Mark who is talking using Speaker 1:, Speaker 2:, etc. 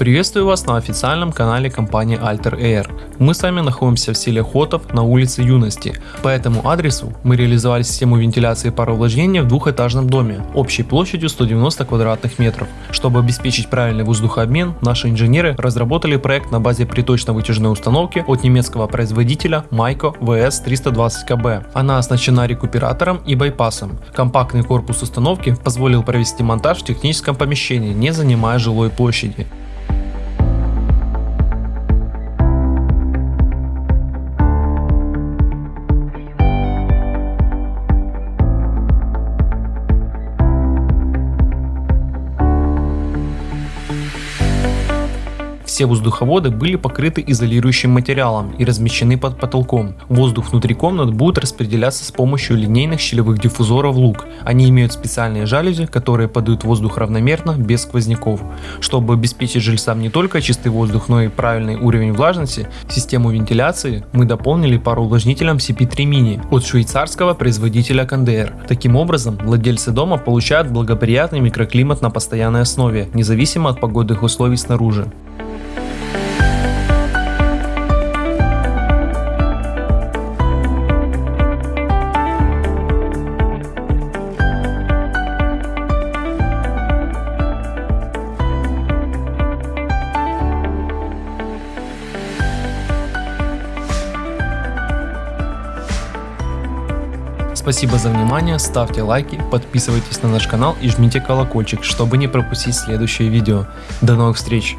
Speaker 1: Приветствую вас на официальном канале компании Alter Air. Мы с вами находимся в селе Хотов на улице Юности. По этому адресу мы реализовали систему вентиляции пароувлажнения в двухэтажном доме общей площадью 190 квадратных метров. Чтобы обеспечить правильный воздухообмен, наши инженеры разработали проект на базе приточно-вытяжной установки от немецкого производителя Майко VS320KB. Она оснащена рекуператором и байпасом. Компактный корпус установки позволил провести монтаж в техническом помещении, не занимая жилой площади. Все воздуховоды были покрыты изолирующим материалом и размещены под потолком. Воздух внутри комнат будет распределяться с помощью линейных щелевых диффузоров лук. Они имеют специальные жалюзи, которые подают воздух равномерно, без сквозняков. Чтобы обеспечить жильцам не только чистый воздух, но и правильный уровень влажности, систему вентиляции мы дополнили пароувлажнителем CP3 Mini от швейцарского производителя Кондеер. Таким образом, владельцы дома получают благоприятный микроклимат на постоянной основе, независимо от погодных условий снаружи. Спасибо за внимание, ставьте лайки, подписывайтесь на наш канал и жмите колокольчик, чтобы не пропустить следующее видео. До новых встреч!